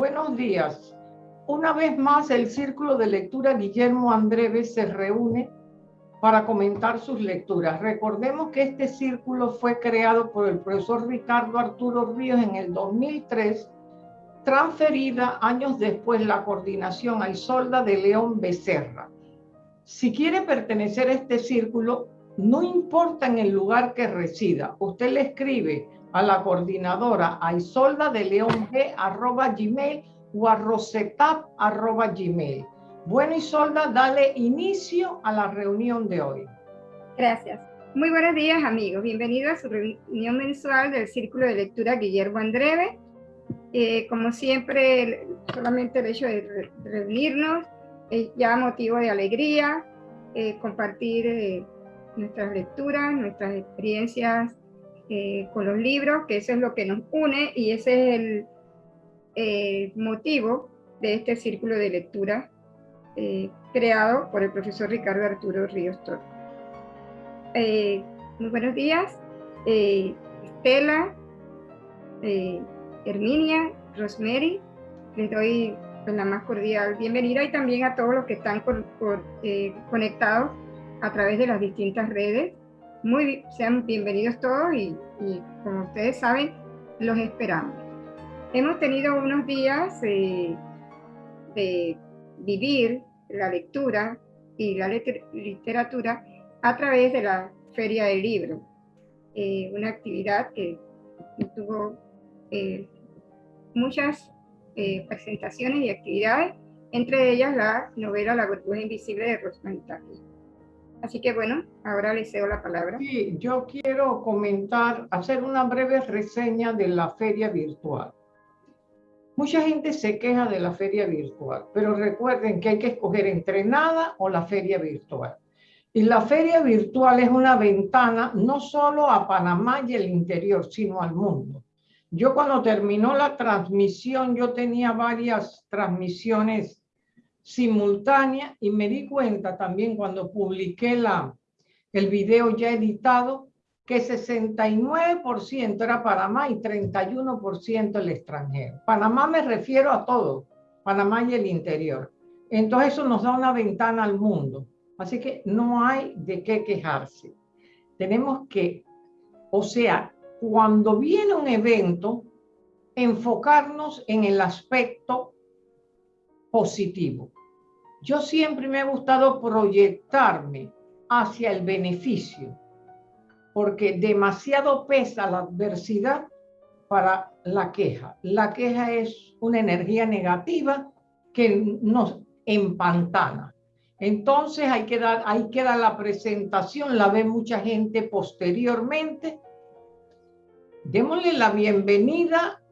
Buenos días. Una vez más, el Círculo de Lectura Guillermo Andreve se reúne para comentar sus lecturas. Recordemos que este círculo fue creado por el profesor Ricardo Arturo Ríos en el 2003, transferida años después la coordinación a Isolda de León Becerra. Si quiere pertenecer a este círculo, no importa en el lugar que resida, usted le escribe a la coordinadora a isolda de león arroba gmail o a rosetap arroba gmail. Bueno, Isolda, dale inicio a la reunión de hoy. Gracias. Muy buenos días, amigos. Bienvenidos a su reunión mensual del Círculo de Lectura Guillermo Andreve. Eh, como siempre, solamente el hecho de reunirnos es ya motivo de alegría, eh, compartir eh, nuestras lecturas, nuestras experiencias con los libros, que eso es lo que nos une y ese es el motivo de este círculo de lectura eh, creado por el profesor Ricardo Arturo Ríos Toro. Eh, muy buenos días, eh, Estela, Herminia, Rosemary, les doy pues, la más cordial bienvenida y también a todos los que están conectados a través de las distintas redes. Muy, sean bienvenidos todos y, y como ustedes saben, los esperamos. Hemos tenido unos días de vivir la lectura y la literatura a través de la Feria del Libro, eh, una actividad que tuvo eh, muchas eh, presentaciones y actividades, entre ellas la novela La burbuja invisible de Rosman Así que bueno, ahora le cedo la palabra. Sí, yo quiero comentar, hacer una breve reseña de la feria virtual. Mucha gente se queja de la feria virtual, pero recuerden que hay que escoger entre nada o la feria virtual. Y la feria virtual es una ventana no solo a Panamá y el interior, sino al mundo. Yo cuando terminó la transmisión, yo tenía varias transmisiones simultáneas y me di cuenta también cuando publiqué la, el video ya editado que 69% era Panamá y 31% el extranjero. Panamá me refiero a todo, Panamá y el interior. Entonces eso nos da una ventana al mundo. Así que no hay de qué quejarse. Tenemos que, o sea, cuando viene un evento, enfocarnos en el aspecto positivo. Yo siempre me ha gustado proyectarme hacia el beneficio porque demasiado pesa la adversidad para la queja. La queja es una energía negativa que nos empantana. Entonces hay que dar, hay que dar la presentación, la ve mucha gente posteriormente. Démosle la bienvenida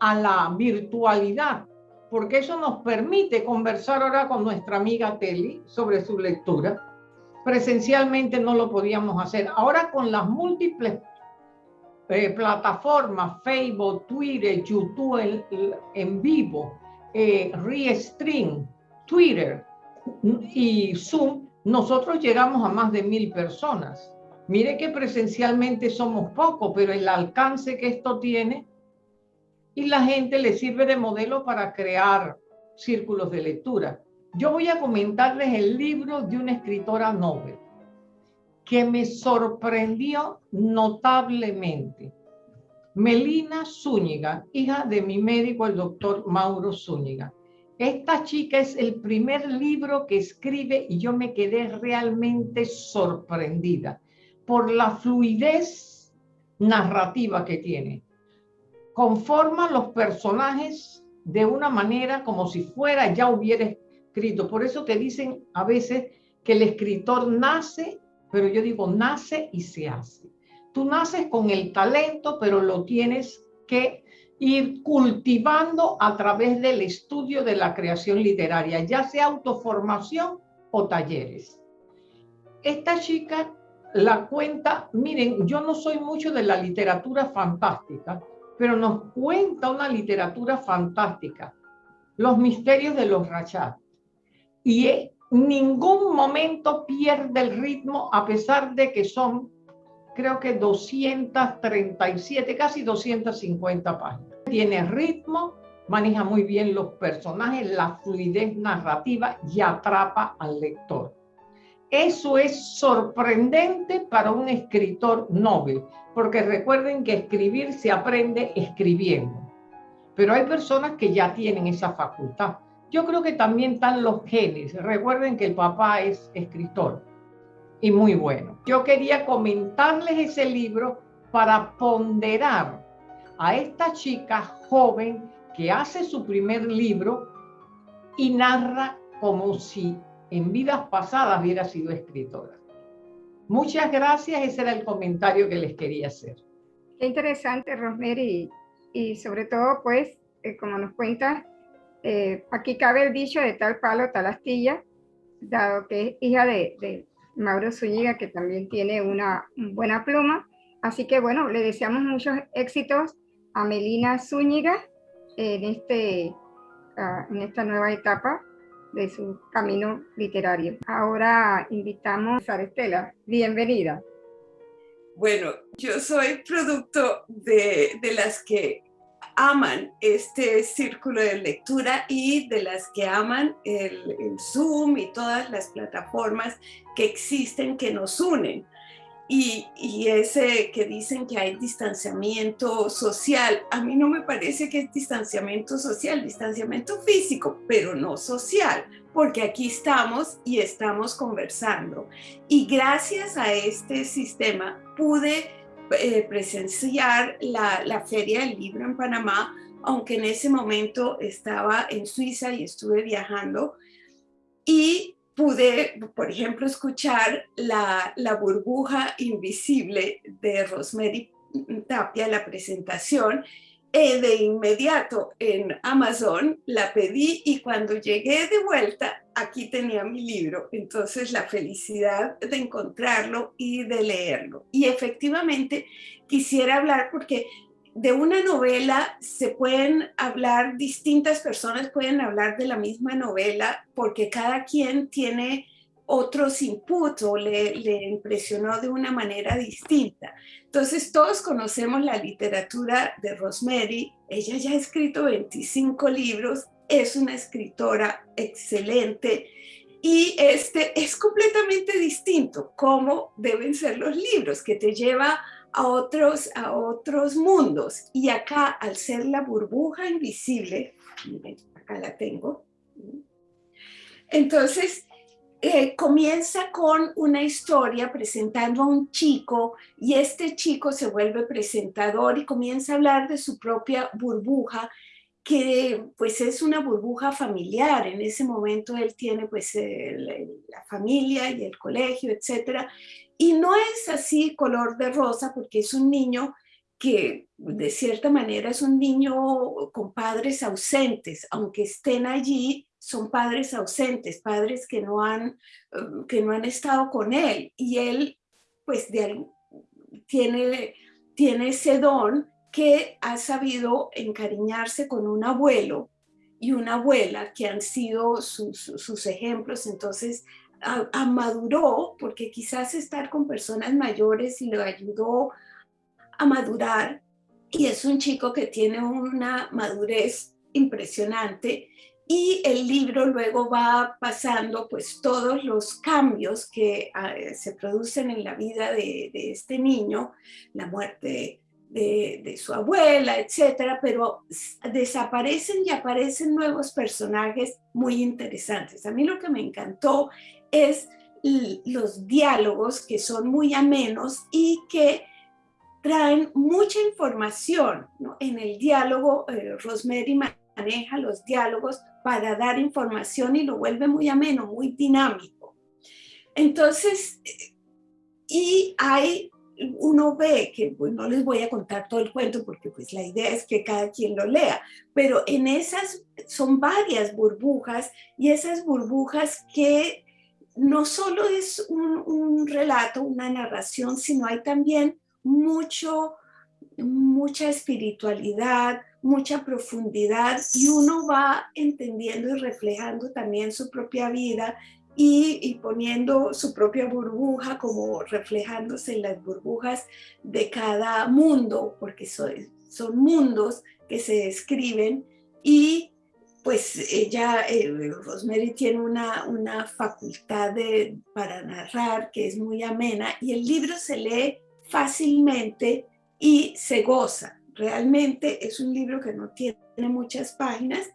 a la virtualidad, porque eso nos permite conversar ahora con nuestra amiga Teli sobre su lectura presencialmente no lo podíamos hacer. Ahora con las múltiples eh, plataformas, Facebook, Twitter, YouTube en, vivo, eh, Restream, Twitter y Zoom, nosotros llegamos a más de mil personas. Mire que presencialmente somos pocos, pero el alcance que esto tiene y la gente le sirve de modelo para crear círculos de lectura. Yo voy a comentarles el libro de una escritora Nobel que me sorprendió notablemente. Melina Zúñiga, hija de mi médico, el doctor Mauro Zúñiga. Esta chica es el primer libro que escribe y yo me quedé realmente sorprendida por la fluidez narrativa que tiene. Conforma los personajes de una manera como si fuera ya hubiera por eso te dicen a veces que el escritor nace, pero yo digo nace y se hace. Tú naces con el talento, pero lo tienes que ir cultivando a través del estudio de la creación literaria, ya sea autoformación o talleres. Esta chica la cuenta, miren, yo no soy mucho de la literatura fantástica, pero nos cuenta una literatura fantástica, los misterios de los Rachat y en ningún momento pierde el ritmo a pesar de que son, creo que 237, casi 250 páginas. Tiene ritmo, maneja muy bien los personajes, la fluidez narrativa y atrapa al lector. Eso es sorprendente para un escritor noble, porque recuerden que escribir se aprende escribiendo. Pero hay personas que ya tienen esa facultad. Yo creo que también están los genes. Recuerden que el papá es escritor y muy bueno. Yo quería comentarles ese libro para ponderar a esta chica joven que hace su primer libro y narra como si en vidas pasadas hubiera sido escritora. Muchas gracias, ese era el comentario que les quería hacer. Qué interesante, Rosemary, y sobre todo, pues, eh, como nos cuenta, eh, aquí cabe el dicho de tal palo, tal astilla, dado que es hija de, Mauro Zúñiga, que también tiene una buena pluma. Así que, bueno, le deseamos muchos éxitos a Melina Zúñiga en, este, ah, en esta nueva etapa de su camino literario. Ahora invitamos a Estela. Bienvenida. Bueno, yo soy producto de, de, las que aman este círculo de lectura y de las que aman el, el Zoom y todas las plataformas que existen que nos unen. Y, y, ese que dicen que hay distanciamiento social, a mí no me parece que es distanciamiento social, distanciamiento físico, pero no social, porque aquí estamos y estamos conversando. Y gracias a este sistema pude eh, presenciar la, la Feria del Libro en Panamá, aunque en ese momento estaba en Suiza y estuve viajando. Y pude, por ejemplo, escuchar la, la burbuja invisible de Rosemary Tapia, la presentación, eh, de inmediato en Amazon la pedí y cuando llegué de vuelta, aquí tenía mi libro. Entonces la felicidad de encontrarlo y de leerlo. Y efectivamente quisiera hablar porque de una novela se pueden hablar, distintas personas pueden hablar de la misma novela porque cada quien tiene otros inputs o le, le, impresionó de una manera distinta. Entonces todos conocemos la literatura de Rosemary, ella ya ha escrito 25 libros, es una escritora excelente y este es completamente distinto cómo deben ser los libros, que te lleva a otros, a otros mundos. Y acá, al ser la burbuja invisible, miren, acá la tengo. Entonces, eh, comienza con una historia presentando a un chico y este chico se vuelve presentador y comienza a hablar de su propia burbuja que pues es una burbuja familiar. En ese momento él tiene pues la familia y el colegio, etcétera. Y no es así color de rosa porque es un niño que de cierta manera es un niño con padres ausentes, aunque estén allí, son padres ausentes, padres que no han, um, que no han estado con él. Y él, pues, de, tiene, tiene ese don que ha sabido encariñarse con un abuelo y una abuela que han sido sus, sus ejemplos. Entonces, amaduró, porque quizás estar con personas mayores lo ayudó a madurar. Y es un chico que tiene una madurez impresionante y el libro luego va pasando pues todos los cambios que ah, se producen en la vida de, de este niño, la muerte de, de, su abuela, etcétera, pero desaparecen y aparecen nuevos personajes muy interesantes. A mí lo que me encantó es los diálogos que son muy amenos y que traen mucha información. En el diálogo, eh, Rosemary maneja los diálogos para dar información y lo vuelve muy ameno, muy dinámico. Entonces, y hay, uno ve que, pues no les voy a contar todo el cuento porque pues la idea es que cada quien lo lea, pero en esas son varias burbujas y esas burbujas que no solo es un, relato, una narración, sino hay también mucho, mucha espiritualidad, mucha profundidad y uno va entendiendo y reflejando también su propia vida y, poniendo su propia burbuja como reflejándose en las burbujas de cada mundo, porque son, son mundos que se describen y pues ella, eh, Rosemary tiene una, una facultad de, para narrar que es muy amena y el libro se lee fácilmente y se goza. Realmente es un libro que no tiene muchas páginas,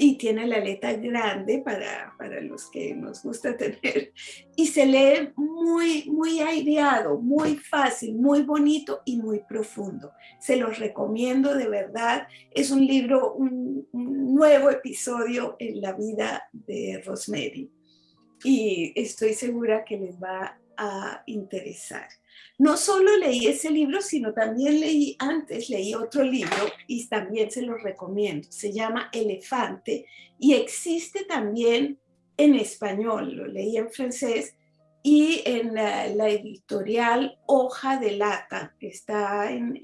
y tiene la letra grande para, para, los que nos gusta tener y se lee muy, muy aireado, muy fácil, muy bonito y muy profundo. Se los recomiendo de verdad. Es un libro, un, un nuevo episodio en la vida de Rosemary y estoy segura que les va a interesar. No solo leí ese libro, sino también leí antes, leí otro libro y también se lo recomiendo. Se llama Elefante y existe también en español, lo leí en francés y en la, editorial Hoja de Lata, que está en,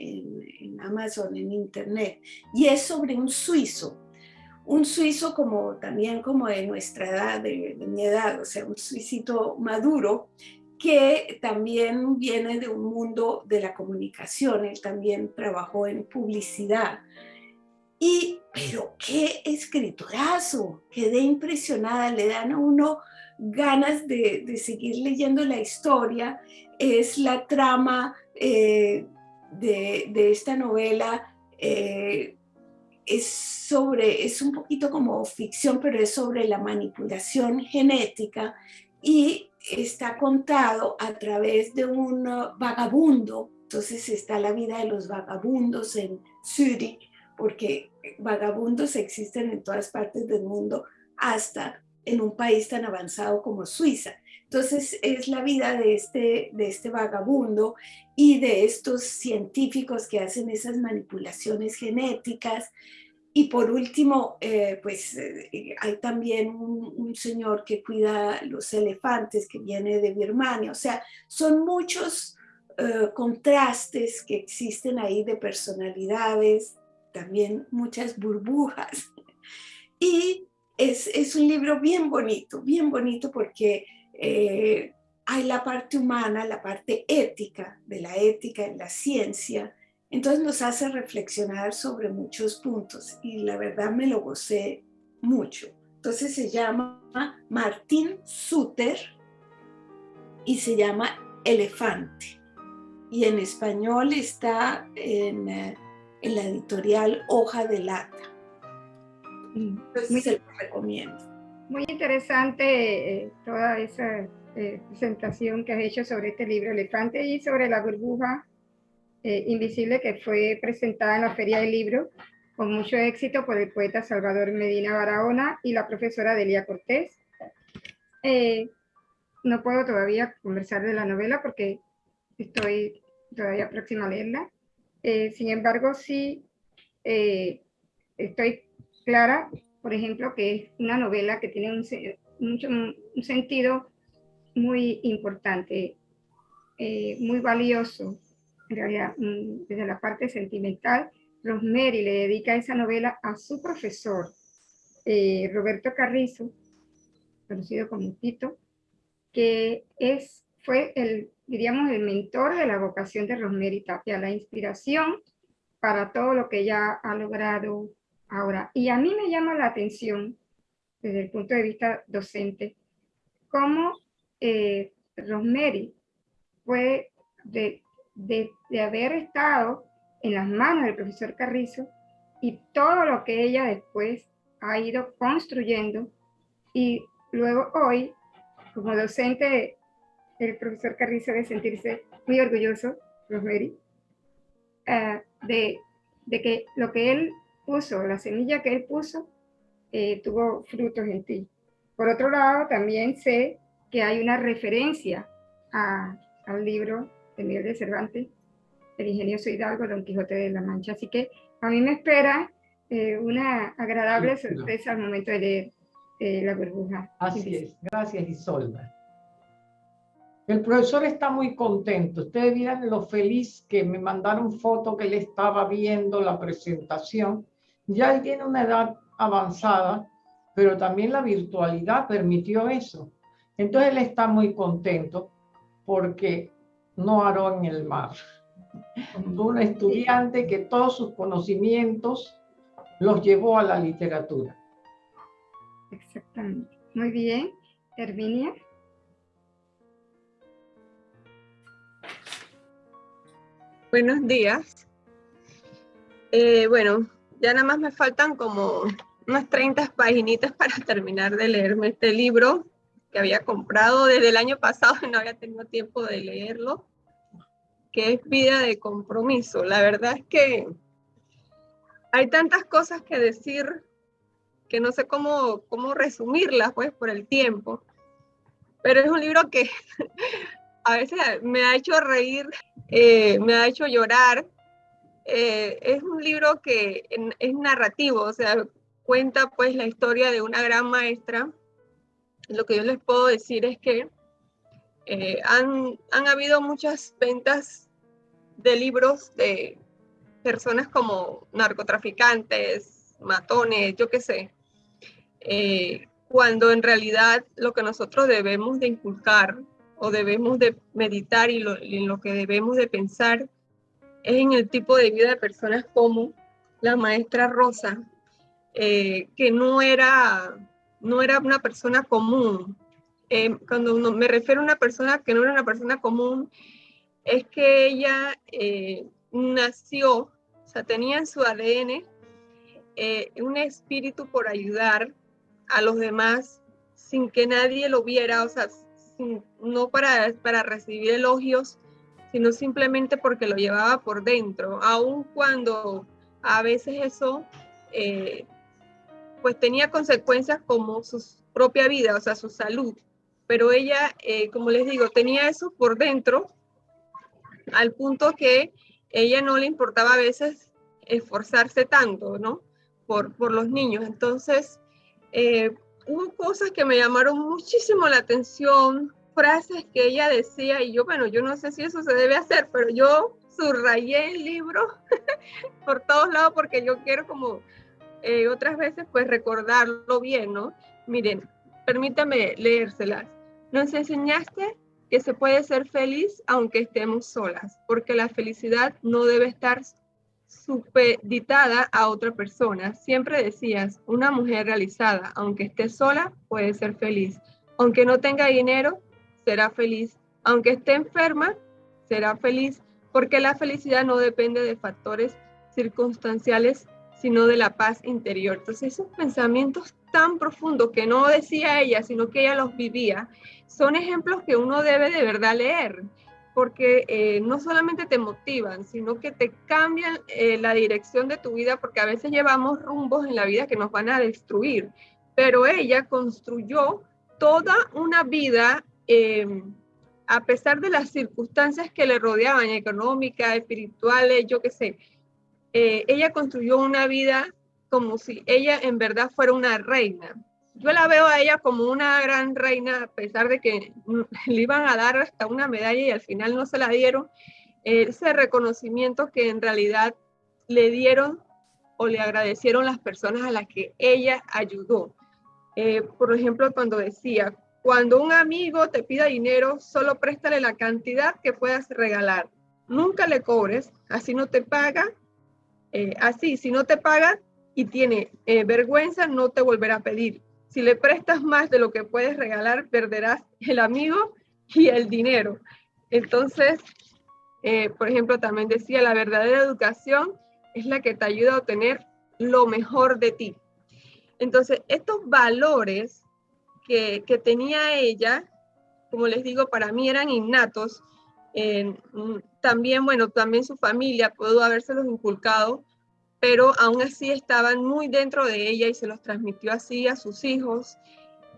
Amazon, en Internet, y es sobre un suizo, un suizo como también como de nuestra edad, de, de mi edad, o sea, un suicito maduro, que también viene de un mundo de la comunicación, él también trabajó en publicidad. Y, pero qué escritorazo, quedé impresionada, le dan a uno ganas de, seguir leyendo la historia, es la trama eh, de, esta novela, eh, es sobre, es un poquito como ficción, pero es sobre la manipulación genética y está contado a través de un uh, vagabundo. Entonces está la vida de los vagabundos en Zurich, porque vagabundos existen en todas partes del mundo, hasta en un país tan avanzado como Suiza. Entonces es la vida de este, de este vagabundo y de estos científicos que hacen esas manipulaciones genéticas y por último, eh, pues eh, hay también un, señor que cuida los elefantes que viene de Birmania. O sea, son muchos eh, contrastes que existen ahí de personalidades, también muchas burbujas. Y es, es un libro bien bonito, bien bonito porque hay la parte humana, la parte ética, de la ética en la ciencia, entonces nos hace reflexionar sobre muchos puntos y la verdad me lo gocé mucho. Entonces se llama Martín Suter y se llama Elefante. Y en español está en, eh, la editorial Hoja de Lata. Entonces muy, se lo recomiendo. Muy interesante eh, toda esa eh, presentación que has hecho sobre este libro Elefante y sobre la burbuja eh, invisible que fue presentada en la Feria del Libro con mucho éxito por el poeta Salvador Medina Barahona y la profesora Delia Cortés. Eh, no puedo todavía conversar de la novela porque estoy todavía próxima a leerla. Eh, sin embargo, sí estoy clara, por ejemplo, que es una novela que tiene un, un sentido muy importante, muy valioso, en realidad, mm, desde la parte sentimental, Rosemary le dedica esa novela a su profesor, eh, Roberto Carrizo, conocido como Tito, que es, fue el, diríamos, el mentor de la vocación de Rosemary Tapia, la inspiración para todo lo que ella ha logrado ahora. Y a mí me llama la atención, desde el punto de vista docente, cómo eh, Rosemary fue de, de, haber estado en las manos del profesor Carrizo y todo lo que ella después ha ido construyendo y luego hoy, como docente, el profesor Carrizo debe sentirse muy orgulloso, Rosemary, eh, de, de, que lo que él puso, la semilla que él puso, eh, tuvo frutos en ti. Por otro lado, también sé que hay una referencia al libro de Miguel de Cervantes, El ingenioso Hidalgo, Don Quijote de la Mancha. Así que a mí me espera eh, una agradable sorpresa al momento de leer eh, La burbuja. Así es, gracias Isolda. El profesor está muy contento. Ustedes miran lo feliz que me mandaron foto que él estaba viendo la presentación. Ya él tiene una edad avanzada, pero también la virtualidad permitió eso. Entonces él está muy contento porque no haró en el mar. Un estudiante que todos sus conocimientos los llevó a la literatura. Exactamente. Muy bien. Herminia. Buenos días. Eh, bueno, ya nada más me faltan como unas 30 paginitas para terminar de leerme este libro que había comprado desde el año pasado y no había tenido tiempo de leerlo, que es Vida de Compromiso. La verdad es que hay tantas cosas que decir que no sé cómo, cómo resumirlas, pues, por el tiempo. Pero es un libro que a veces me ha hecho reír, eh, me ha hecho llorar. Eh, es un libro que es narrativo, o sea, cuenta pues la historia de una gran maestra. Lo que yo les puedo decir es que eh, han, han habido muchas ventas de libros de personas como narcotraficantes, matones, yo qué sé, cuando en realidad lo que nosotros debemos de inculcar o debemos de meditar y, en lo que debemos de pensar es en el tipo de vida de personas como la maestra Rosa, eh, que no era, no era una persona común. Eh, cuando me refiero a una persona que no era una persona común, es que ella eh, nació, o sea, tenía en su ADN un espíritu por ayudar a los demás sin que nadie lo viera, o sea, no para, para recibir elogios, sino simplemente porque lo llevaba por dentro, aun cuando a veces eso eh, pues tenía consecuencias como su propia vida, o sea, su salud. Pero ella, eh, como les digo, tenía eso por dentro, al punto que ella no le importaba a veces esforzarse tanto, ¿no? Por, por los niños. Entonces, eh, hubo cosas que me llamaron muchísimo la atención, frases que ella decía y yo, bueno, yo no sé si eso se debe hacer, pero yo subrayé el libro por todos lados porque yo quiero como eh, otras veces pues recordarlo bien, ¿no? Miren, permítame leérselas. Nos enseñaste que se puede ser feliz aunque estemos solas, porque la felicidad no debe estar supeditada a otra persona. Siempre decías, una mujer realizada, aunque esté sola, puede ser feliz. Aunque no tenga dinero, será feliz. Aunque esté enferma, será feliz, porque la felicidad no depende de factores circunstanciales, sino de la paz interior. Entonces, esos pensamientos tan profundos que no decía ella, sino que ella los vivía, son ejemplos que uno debe de verdad leer porque eh, no solamente te motivan, sino que te cambian eh, la dirección de tu vida, porque a veces llevamos rumbos en la vida que nos van a destruir. Pero ella construyó toda una vida, em, a pesar de las circunstancias que le rodeaban, económicas, espirituales, yo qué sé, eh, ella construyó una vida como si ella en verdad fuera una reina yo la veo a ella como una gran reina, a pesar de que le iban a dar hasta una medalla y al final no se la dieron, ese reconocimiento que en realidad le dieron o le agradecieron las personas a las que ella ayudó. Eh, por ejemplo, cuando decía, cuando un amigo te pida dinero, solo préstale la cantidad que puedas regalar. Nunca le cobres, así no te paga. Eh, así, si no te paga y tiene eh, vergüenza, no te volverá a pedir. Si le prestas más de lo que puedes regalar, perderás el amigo y el dinero. Entonces, eh, por ejemplo, también decía, la verdadera educación es la que te ayuda a obtener lo mejor de ti. Entonces, estos valores que, tenía ella, como les digo, para mí eran innatos. Mm, también, bueno, también su familia pudo habérselos inculcado, pero aún así estaban muy dentro de ella y se los transmitió así a sus hijos.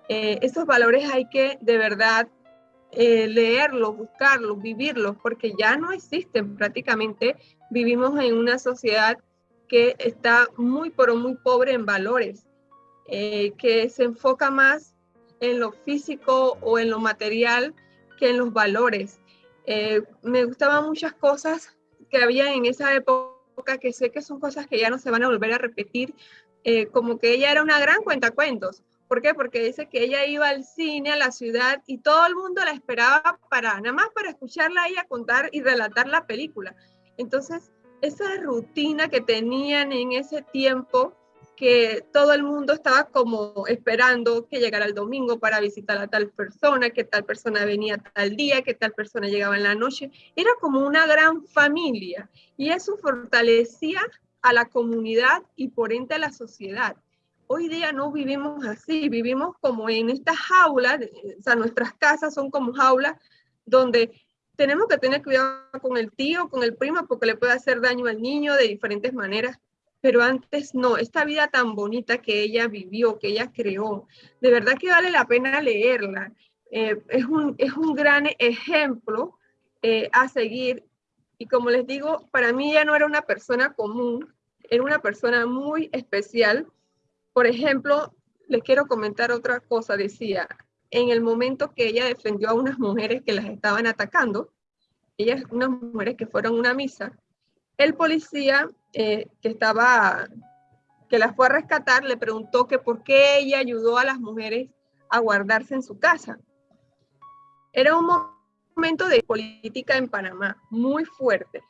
Eh, esos valores hay que de verdad eh, leerlos, buscarlos, vivirlos, porque ya no existen prácticamente. Vivimos en una sociedad que está muy, pero muy pobre en valores, eh, que se enfoca más en lo físico o en lo material que en los valores. Me gustaban muchas cosas que había en esa época que sé que son cosas que ya no se van a volver a repetir, eh, como que ella era una gran cuentacuentos. ¿Por qué? Porque dice que ella iba al cine, a la ciudad, y todo el mundo la esperaba para, nada más para escucharla a contar y relatar la película. Entonces, esa rutina que tenían en ese tiempo que todo el mundo estaba como esperando que llegara el domingo para visitar a tal persona, que tal persona venía tal día, que tal persona llegaba en la noche. Era como una gran familia y eso fortalecía a la comunidad y por ende a la sociedad. Hoy día no vivimos así, vivimos como en estas jaulas, o sea, nuestras casas son como jaulas donde tenemos que tener cuidado con el tío, con el primo, porque le puede hacer daño al niño de diferentes maneras pero antes no, esta vida tan bonita que ella vivió, que ella creó, de verdad que vale la pena leerla. Eh, es, un, es un gran ejemplo eh, a seguir y como les digo, para mí ella no era una persona común, era una persona muy especial. Por ejemplo, les quiero comentar otra cosa, decía, en el momento que ella defendió a unas mujeres que las estaban atacando, ellas, unas mujeres que fueron a una misa, el policía eh, que estaba, que las fue a rescatar, le preguntó que por qué ella ayudó a las mujeres a guardarse en su casa. Era un momento de política en Panamá muy fuerte.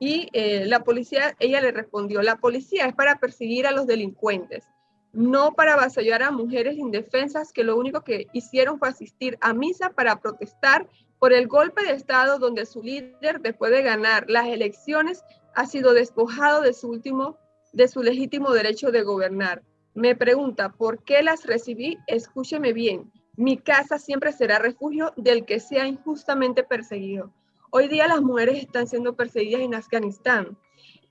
Y eh, la policía, ella le respondió, la policía es para perseguir a los delincuentes, no para avasallar a mujeres indefensas que lo único que hicieron fue asistir a misa para protestar por el golpe de Estado donde su líder, después de ganar las elecciones, ha sido despojado de su último, de su legítimo derecho de gobernar. Me pregunta, ¿por qué las recibí? Escúcheme bien. Mi casa siempre será refugio del que sea injustamente perseguido. Hoy día las mujeres están siendo perseguidas en Afganistán.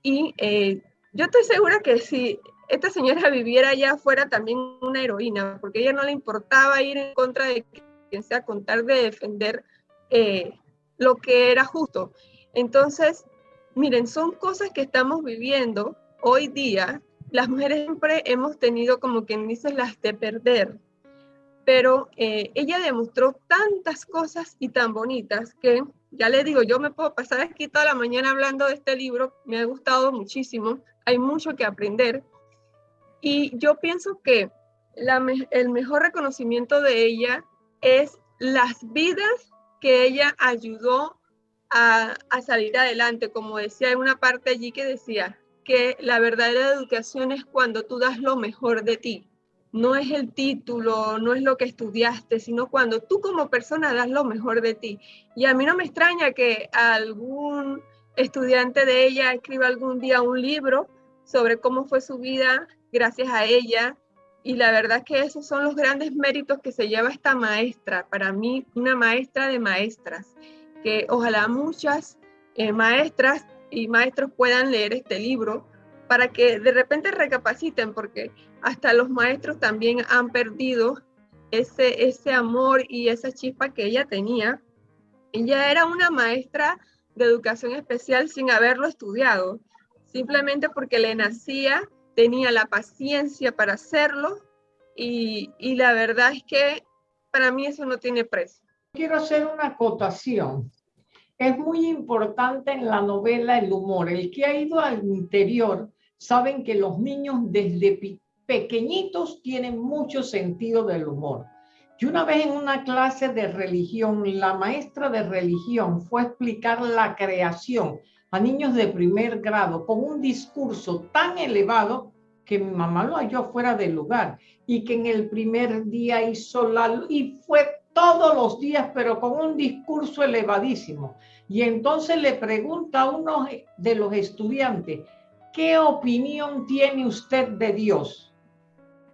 Y eh, yo estoy segura que si esta señora viviera allá fuera también una heroína, porque a ella no le importaba ir en contra de quien sea, contar de defender eh, lo que era justo. Entonces, miren, son cosas que estamos viviendo hoy día. Las mujeres siempre hemos tenido como quien dice las de perder, pero eh, ella demostró tantas cosas y tan bonitas que, ya le digo, yo me puedo pasar aquí toda la mañana hablando de este libro, me ha gustado muchísimo, hay mucho que aprender. Y yo pienso que el mejor reconocimiento de ella es las vidas que ella ayudó a, salir adelante, como decía en una parte allí que decía que la verdadera educación es cuando tú das lo mejor de ti. No es el título, no es lo que estudiaste, sino cuando tú como persona das lo mejor de ti. Y a mí no me extraña que algún estudiante de ella escriba algún día un libro sobre cómo fue su vida gracias a ella, y la verdad que esos son los grandes méritos que se lleva esta maestra, para mí una maestra de maestras, que ojalá muchas eh, maestras y maestros puedan leer este libro para que de repente recapaciten, porque hasta los maestros también han perdido ese, ese amor y esa chispa que ella tenía. Ella era una maestra de educación especial sin haberlo estudiado, simplemente porque le nacía tenía la paciencia para hacerlo y, la verdad es que para mí eso no tiene precio. Quiero hacer una acotación. Es muy importante en la novela el humor. El que ha ido al interior saben que los niños desde pequeñitos tienen mucho sentido del humor. Y una vez en una clase de religión, la maestra de religión fue a explicar la creación a niños de primer grado con un discurso tan elevado que mi mamá lo halló fuera del lugar y que en el primer día hizo la y fue todos los días, pero con un discurso elevadísimo. Y entonces le pregunta a uno de los estudiantes, ¿qué opinión tiene usted de Dios?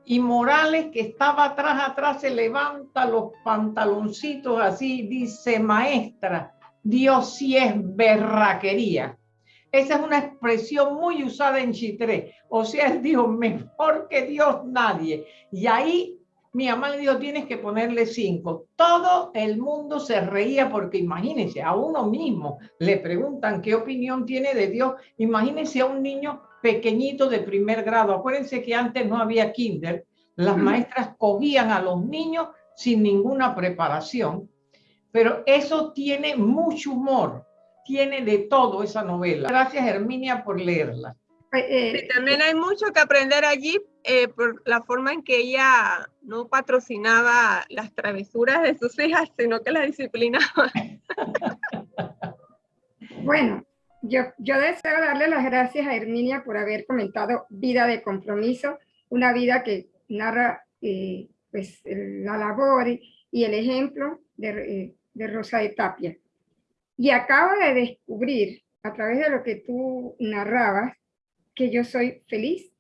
Y Morales, que estaba atrás, atrás, se levanta los pantaloncitos así, dice, maestra, Dios sí es berraquería. Esa es una expresión muy usada en Chitré. O sea, él dijo, mejor que Dios nadie. Y ahí mi mamá le dijo, tienes que ponerle cinco. Todo el mundo se reía porque imagínense, a uno mismo le preguntan qué opinión tiene de Dios. Imagínense a un niño pequeñito de primer grado. Acuérdense que antes no había kinder. Las maestras cogían a los niños sin ninguna preparación. Pero eso tiene mucho humor tiene de todo esa novela. Gracias, Herminia, por leerla. Eh, también hay mucho que aprender allí eh, por la forma en que ella no patrocinaba las travesuras de sus hijas, sino que las disciplinaba. bueno, yo, yo deseo darle las gracias a Herminia por haber comentado Vida de Compromiso. una vida que narra eh, pues, la labor y el ejemplo de, de Rosa de Tapia. Y acabo de descubrir, a través de lo que tú narrabas, que yo soy feliz,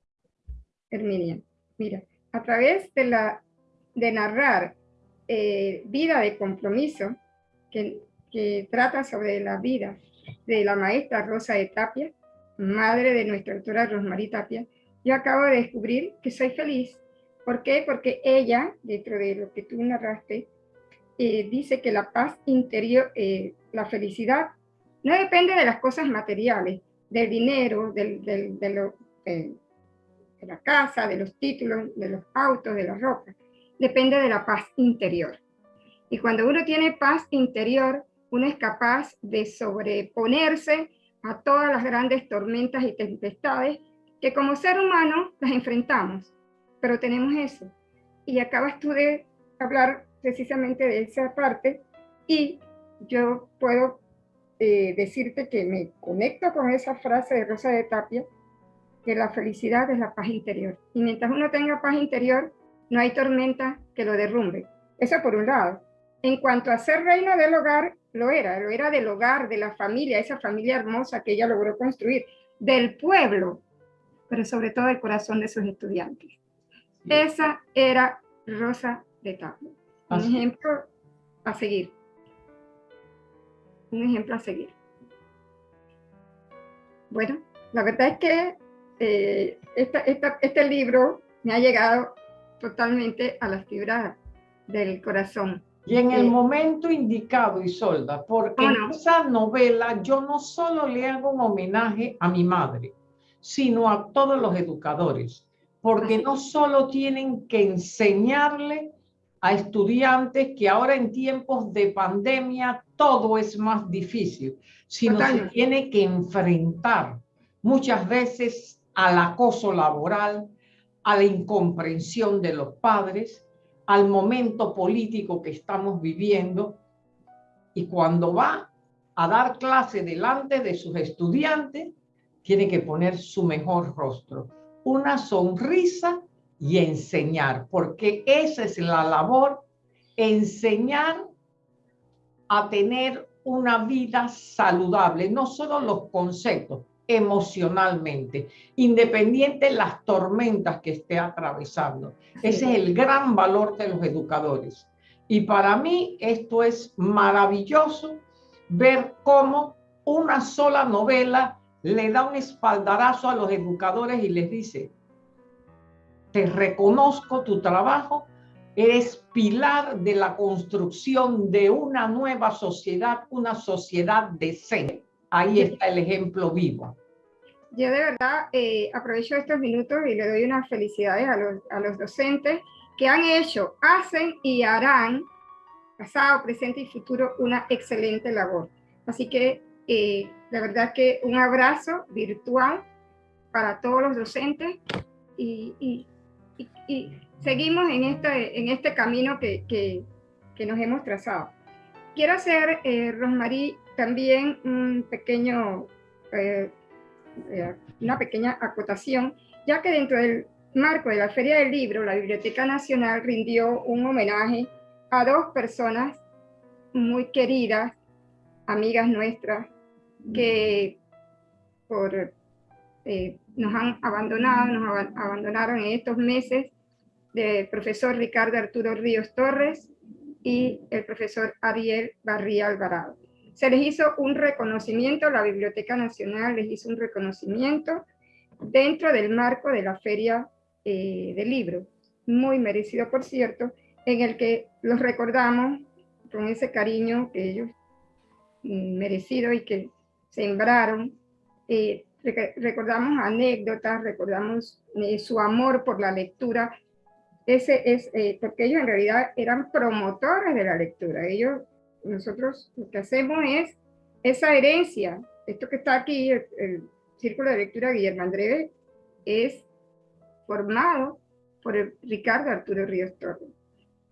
Herminia. Mira, a través de, la, de narrar eh, Vida de Compromiso, que, que trata sobre la vida de la maestra Rosa de Tapia, madre de nuestra doctora Rosmarie Tapia, yo acabo de descubrir que soy feliz. ¿Por qué? Porque ella, dentro de lo que tú narraste, eh, dice que la paz interior, eh, la felicidad, no depende de las cosas materiales, del dinero, de, lo, de, la casa, de los títulos, de los autos, de la ropa. Depende de la paz interior. Y cuando uno tiene paz interior, uno es capaz de sobreponerse a todas las grandes tormentas y tempestades que como ser humano las enfrentamos, pero tenemos eso. Y acabas tú de hablar precisamente de esa parte y yo puedo eh, decirte que me conecto con esa frase de Rosa de Tapia, que la felicidad es la paz interior. Y mientras uno tenga paz interior, no hay tormenta que lo derrumbe. Eso por un lado. En cuanto a ser reino del hogar, lo era, lo era del hogar, de la familia, esa familia hermosa que ella logró construir, del pueblo, pero sobre todo del corazón de sus estudiantes. Esa era Rosa de Tapia. Un ejemplo a seguir. Un ejemplo a seguir. Bueno, la verdad es que eh, este libro me ha llegado totalmente a las fibras del corazón. Y en el momento indicado, Isolda, porque en esa novela yo no solo le hago un homenaje a mi madre, sino a todos los educadores, porque no solo tienen que enseñarle a estudiantes que ahora en tiempos de pandemia todo es más difícil, sino se tiene que enfrentar muchas veces al acoso laboral, a la incomprensión de los padres, al momento político que estamos viviendo. Y cuando va a dar clase delante de sus estudiantes, tiene que poner su mejor rostro, una sonrisa y enseñar, porque esa es la labor, enseñar a tener una vida saludable, no solo los conceptos, emocionalmente, independiente de las tormentas que esté atravesando. Ese es el gran valor de los educadores. Y para mí esto es maravilloso ver cómo una sola novela le da un espaldarazo a los educadores y les dice, te reconozco tu trabajo, eres pilar de la construcción de una nueva sociedad, una sociedad decente. Ahí está el ejemplo vivo. Yo de verdad eh, aprovecho estos minutos y le doy unas felicidades a los, a los docentes que han hecho, hacen y harán, pasado, presente y futuro, una excelente labor. Así que eh, la verdad que un abrazo virtual para todos los docentes y, y, seguimos en este, en este camino que, que, que nos hemos trazado. Quiero hacer, eh, Rosmarie, también un pequeño, eh, eh, una pequeña acotación, ya que dentro del marco de la Feria del Libro, la Biblioteca Nacional rindió un homenaje a dos personas muy queridas, amigas nuestras, que por nos han abandonado, nos abandonaron en estos meses, del profesor Ricardo Arturo Ríos Torres y el profesor Ariel Barría Alvarado. Se les hizo un reconocimiento, la Biblioteca Nacional les hizo un reconocimiento dentro del marco de la Feria eh, del Libro, muy merecido por cierto, en el que los recordamos con ese cariño que ellos mm, y que sembraron eh, recordamos anécdotas, recordamos eh, su amor por la lectura, es, eh, porque ellos en realidad eran promotores de la lectura. Ellos, nosotros lo que hacemos es esa herencia, esto que está aquí, el, Círculo de Lectura Guillermo Andrés, es formado por Ricardo Arturo Ríos Torres.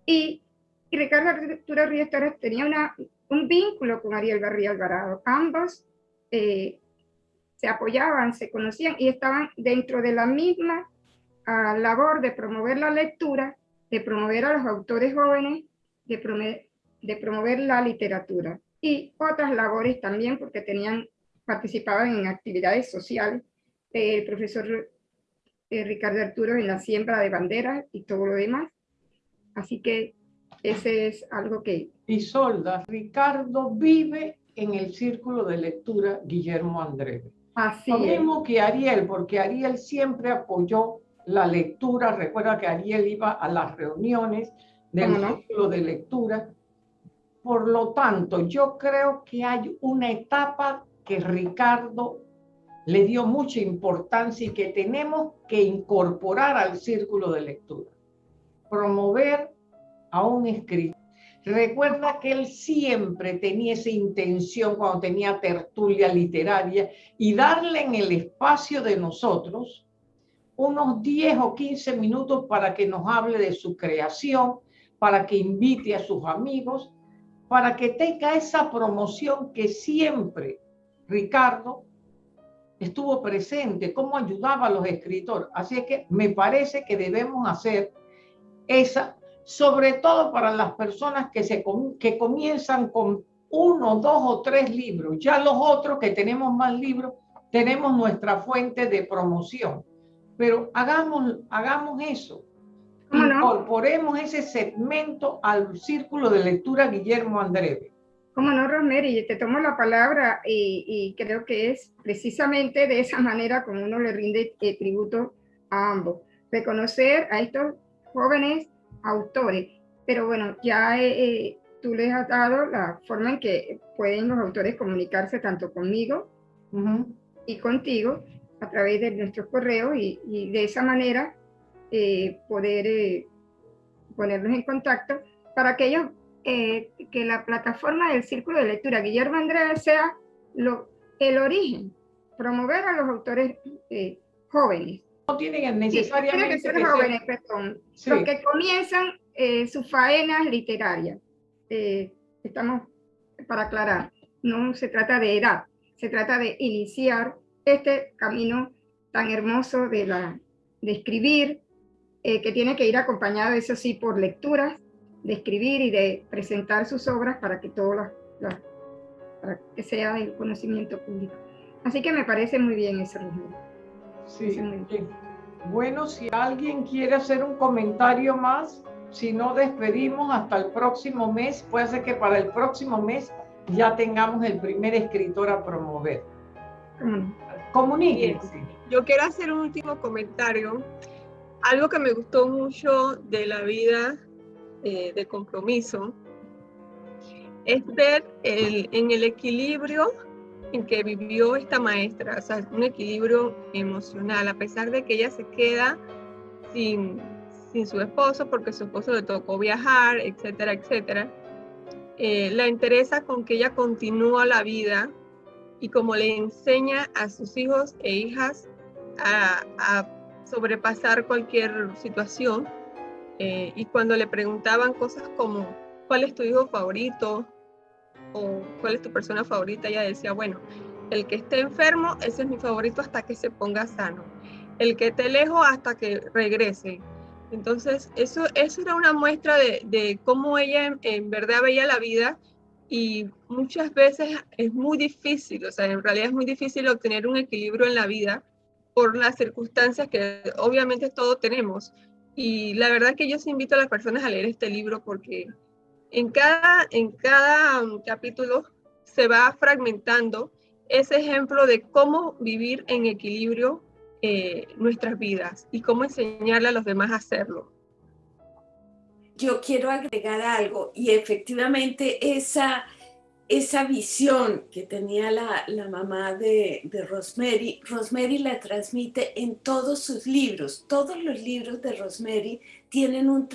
Y, y, Ricardo Arturo Ríos Torres tenía una, un vínculo con Ariel Barría Alvarado. Ambos eh, se apoyaban, se conocían y estaban dentro de la misma a la labor de promover la lectura, de promover a los autores jóvenes, de, de promover la literatura y otras labores también porque tenían, participaban en actividades sociales. El profesor eh, Ricardo Arturo en la siembra de banderas y todo lo demás. Así que ese es algo que... Isolda, Ricardo vive en el círculo de lectura Guillermo Andrés. Así Lo mismo que Ariel, porque Ariel siempre apoyó la lectura. Recuerda que Ariel iba a las reuniones del círculo de lectura. Por lo tanto, yo creo que hay una etapa que Ricardo le dio mucha importancia y que tenemos que incorporar al círculo de lectura. Promover a un escritor. Recuerda que él siempre tenía esa intención cuando tenía tertulia literaria y darle en el espacio de nosotros unos 10 o 15 minutos para que nos hable de su creación, para que invite a sus amigos, para que tenga esa promoción que siempre Ricardo estuvo presente, cómo ayudaba a los escritores. Así que me parece que debemos hacer esa, sobre todo para las personas que, se, que comienzan con uno, dos o tres libros. Ya los otros que tenemos más libros, tenemos nuestra fuente de promoción pero hagamos, hagamos eso. Incorporemos ese segmento al círculo de lectura Guillermo Andrés. Cómo no, Rosemary, te tomo la palabra y, creo que es precisamente de esa manera como uno le rinde eh, tributo a ambos. Reconocer a estos jóvenes autores, pero bueno, ya eh, eh, tú les has dado la forma en que pueden los autores comunicarse tanto conmigo y contigo, a través de nuestros correos y, de esa manera eh, poder eh, ponernos en contacto para que ellos, eh, que la plataforma del Círculo de Lectura Guillermo Andrés sea lo, el origen, promover a los autores jóvenes. No tienen necesariamente sí, que jóvenes, perdón, los que comienzan sus faenas literarias. estamos para aclarar, no se trata de edad, se trata de iniciar este camino tan hermoso de, la, de escribir, eh, que tiene que ir acompañado, eso sí, por lecturas, de escribir y de presentar sus obras para que todo para que sea el conocimiento público. Así que me parece muy bien eso, Sí, Bueno, si alguien quiere hacer un comentario más, si no despedimos hasta el próximo mes, puede ser que para el próximo mes ya tengamos el primer escritor a promover. Comuníquense. Yo quiero hacer un último comentario. Algo que me gustó mucho de la vida eh, de compromiso es ver el, en el equilibrio en que vivió esta maestra, o sea, un equilibrio emocional, a pesar de que ella se queda sin, sin su esposo, porque su esposo le tocó viajar, etcétera, etcétera. Eh, la interesa con que ella continúa la vida y como le enseña a sus hijos e hijas a, sobrepasar cualquier situación. Eh, y cuando le preguntaban cosas como, ¿cuál es tu hijo favorito? o ¿cuál es tu persona favorita? Ella decía, bueno, el que esté enfermo, ese es mi favorito hasta que se ponga sano. El que esté lejos hasta que regrese. Entonces, eso, eso era una muestra de, de cómo ella en verdad veía la vida y muchas veces es muy difícil, o sea, en realidad es muy difícil obtener un equilibrio en la vida por las circunstancias que obviamente todos tenemos. Y la verdad que yo os invito a las personas a leer este libro porque en cada, en cada um, capítulo se va fragmentando ese ejemplo de cómo vivir en equilibrio eh, nuestras vidas y cómo enseñarle a los demás a hacerlo yo quiero agregar algo y efectivamente esa, esa visión que tenía la, mamá de, Rosemary, Rosemary la transmite en todos sus libros. Todos los libros de Rosemary tienen un,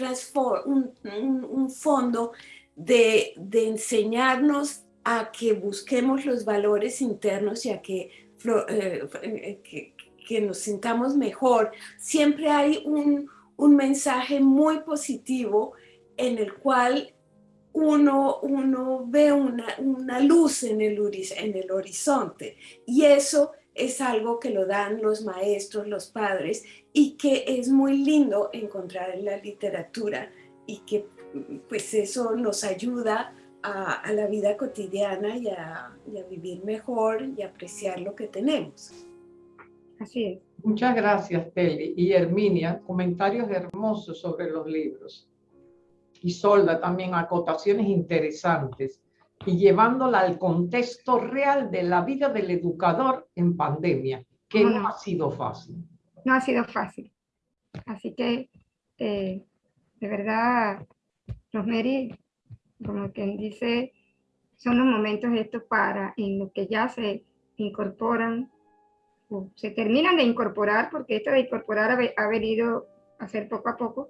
un, fondo de, enseñarnos a que busquemos los valores internos y a que, eh, eh, que, que nos sintamos mejor. Siempre hay un, un mensaje muy positivo en el cual uno, uno ve una, luz en el, en el horizonte y eso es algo que lo dan los maestros, los padres, y que es muy lindo encontrar en la literatura y que pues eso nos ayuda a, la vida cotidiana y a, y a vivir mejor y apreciar lo que tenemos. Así es. Muchas gracias, Teli. Y Herminia, comentarios hermosos sobre los libros. Y Solda también acotaciones interesantes y llevándola al contexto real de la vida del educador en pandemia, que no, ha sido fácil. No ha sido fácil. Así que, eh, de verdad, Rosemary, como quien dice, son los momentos estos para, en los que ya se incorporan, se terminan de incorporar, porque esto de incorporar ha, venido a ser poco a poco,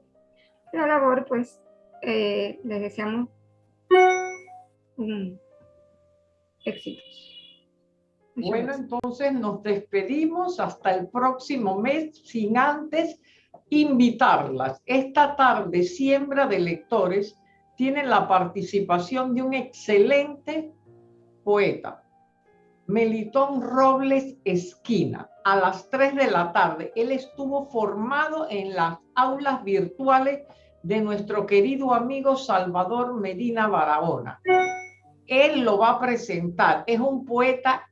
la labor, pues, eh, les deseamos éxitos. Bueno, entonces nos despedimos hasta el próximo mes, sin antes invitarlas. Esta tarde, Siembra de Lectores tiene la participación de un excelente poeta, Melitón Robles Esquina, a las 3 de la tarde. Él estuvo formado en las aulas virtuales de nuestro querido amigo Salvador Medina Barahona él lo va a presentar. Es un poeta,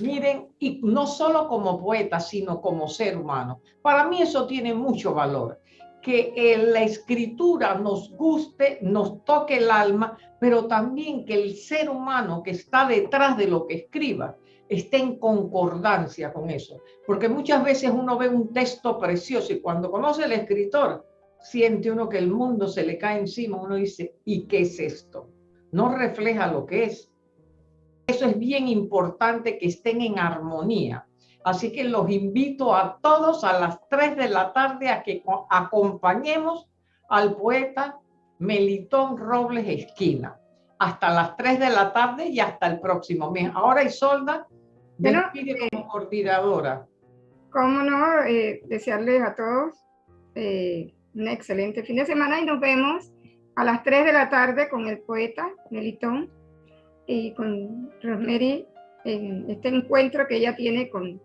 miren, y no solo como poeta, sino como ser humano. Para mí eso tiene mucho valor. Que la escritura nos guste, nos toque el alma, pero también que el ser humano que está detrás de lo que escriba esté en concordancia con eso. Porque muchas veces uno ve un texto precioso y cuando conoce al escritor, siente uno que el mundo se le cae encima, uno dice, ¿y qué es esto? no refleja lo que es. Eso es bien importante que estén en armonía. Así que los invito a todos a las 3 de la tarde a que acompañemos al poeta Melitón Robles Esquina. Hasta las 3 de la tarde y hasta el próximo mes. Ahora Isolda, despide eh, como coordinadora. Cómo no, eh, desearles a todos eh, un excelente fin de semana y nos vemos a las 3 de la tarde con el poeta Melitón y con Rosemary en este encuentro que ella tiene con,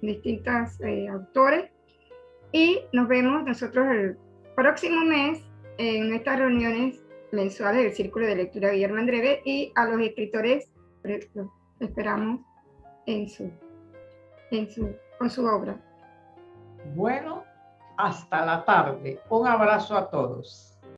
distintos eh, autores. Y nos vemos nosotros el próximo mes en estas reuniones mensuales del Círculo de Lectura Guillermo Andreve y a los escritores esperamos en su, en su, con su obra. Bueno, hasta la tarde. Un abrazo a todos.